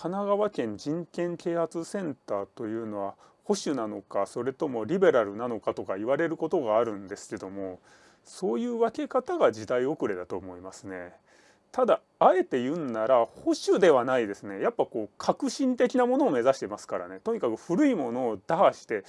神奈川県人権啓発センターというのは保守なのかそれともリベラルなのかとか言われることがあるんですけどもそういう分け方が時代遅れだと思いますね。ただあえて言うんなら保守ではないですねやっぱこう革新的なものを目指してますからねとにかく古いものを打破して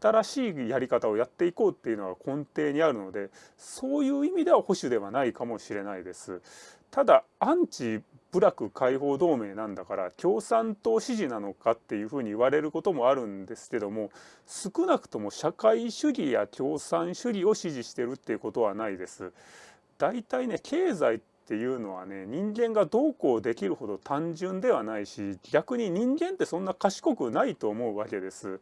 新しいやり方をやっていこうっていうのが根底にあるのでそういう意味では保守ではないかもしれないです。ただアンチ部落解放同盟なんだから共産党支持なのかっていうふうに言われることもあるんですけども少なくとも社会主義や共産主義を支持してるっていうことはないです。大体ね経済っていうのはね人間がどうこうできるほど単純ではないし逆に人間ってそんな賢くないと思うわけです。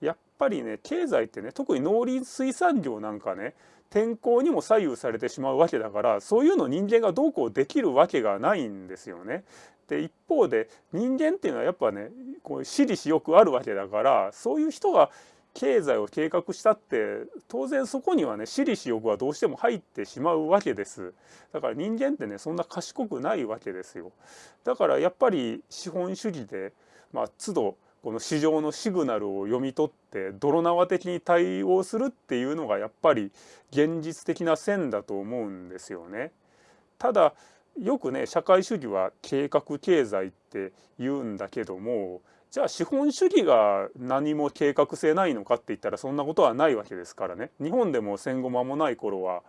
やっぱりね経済ってね特に農林水産業なんかね天候にも左右されてしまうわけだからそういうの人間がどうこうできるわけがないんですよね。で一方で人間っていうのはやっぱねこう私利私欲あるわけだからそういう人が経済を計画したって当然そこにはね私利私欲はどうしても入ってしまうわけですだから人間ってねそんな賢くないわけですよだからやっぱり資本主義でまあ都度この市場のシグナルを読み取って泥縄的に対応するっていうのがやっぱり現実的な線だと思うんですよね。ただよくね社会主義は計画経済って言うんだけどもじゃあ資本主義が何も計画性ないのかって言ったらそんなことはないわけですからね日本でも戦後間もない頃は、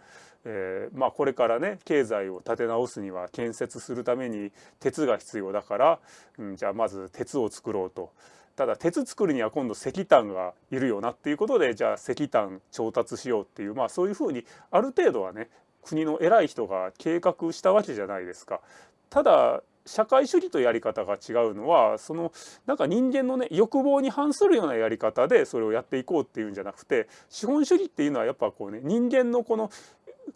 えー、まあこれからね経済を立て直すには建設するために鉄が必要だから、うん、じゃあまず鉄を作ろうと。ただ鉄作るには今度石炭がいるよなっていうことでじゃあ石炭調達しようっていうまあそういうふうにある程度はね国の偉い人が計画したわけじゃないですか。ただ社会主義とやり方が違うのはそのなんか人間のね欲望に反するようなやり方でそれをやっていこうっていうんじゃなくて資本主義っていうのはやっぱこうね人間のこの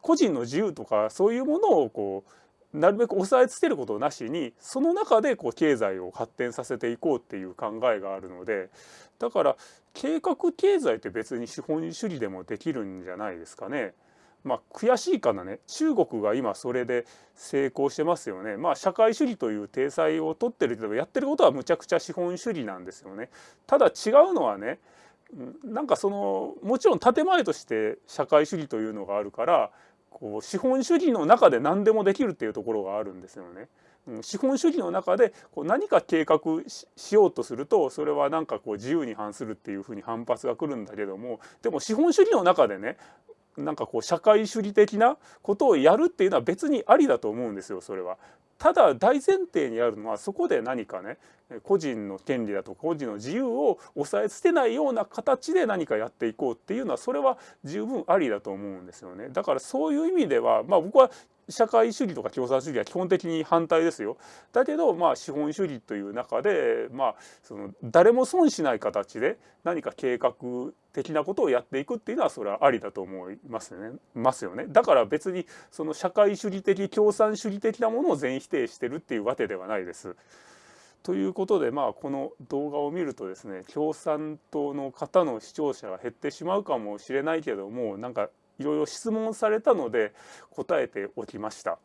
個人の自由とかそういうものをこうなるべく抑えつけることなしにその中でこう経済を発展させていこうっていう考えがあるのでだから計画経済って別に資本主義でもできるんじゃないですかね。まあ、悔しいかなね中国が今それで成功してますよね。まあ、社会主義という体裁を取ってるけどやってることはむちゃくちゃ資本主義なんですよね。ただ違うのはねなんかそのもちろん建前として社会主義というのがあるからこう資本主義の中で何でもできるっていうところがあるんですよね。資本主義の中でこう何か計画しようとするとそれはなんかこう自由に反するっていうふうに反発が来るんだけどもでも資本主義の中でねなんかこう社会主義的なことをやるっていうのは別にありだと思うんですよそれは。ただ大前提にあるのはそこで何かね個人の権利だとか個人の自由を抑えつけないような形で何かやっていこうっていうのはそれは十分ありだと思うんですよね。だからそういう意味ではまあ僕は社会主義とか共産主義は基本的に反対ですよ。だけどまあ資本主義という中でまあその誰も損しない形で何か計画的なことをやっていくっていうのはそれはありだと思いますねますよね。だから別にその社会主義的共産主義的なものを全否定してるっていうわけではないです。ということでまあこの動画を見るとですね共産党の方の視聴者が減ってしまうかもしれないけどもなんかいろいろ質問されたので答えておきました。